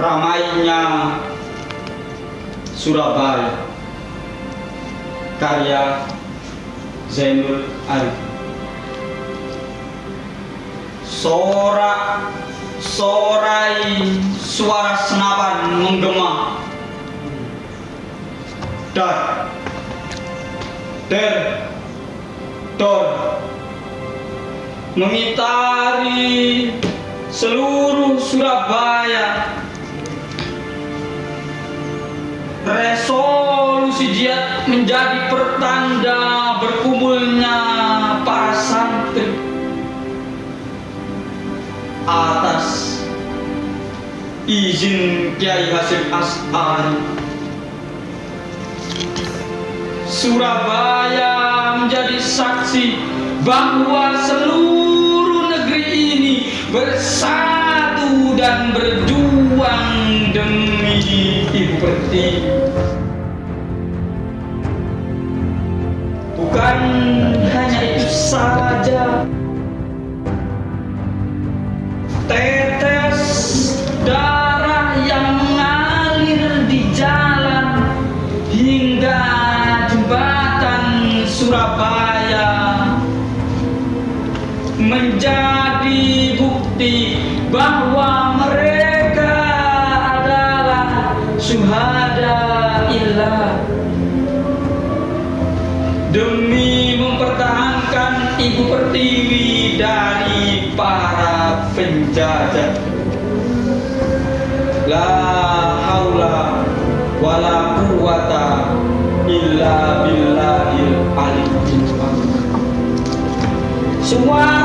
ramainya Surabaya. Karya Zainul Arif. Sorak sorai suara senapan menggema. Dar. Der. Dor. Mengitari seluruh resolusi jihad menjadi pertanda berkumpulnya para santri atas izin Kiai Hasim As'ari. Surabaya menjadi saksi bahwa seluruh negeri ini dan berjuang demi Ibu Pertiwi bukan hanya itu saja. Tetes darah yang mengalir di jalan hingga jembatan Surabaya menjadi bukti bahwa mereka adalah syuhada ilah demi mempertahankan Ibu Pertiwi dari para penjajah. La haula wala quwata illa billahil azim. Suara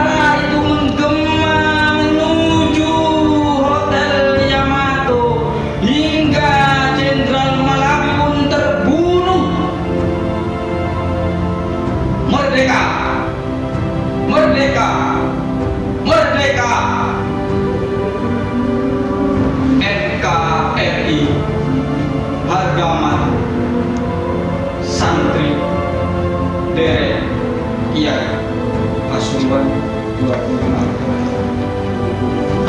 Pasuruan 26 2020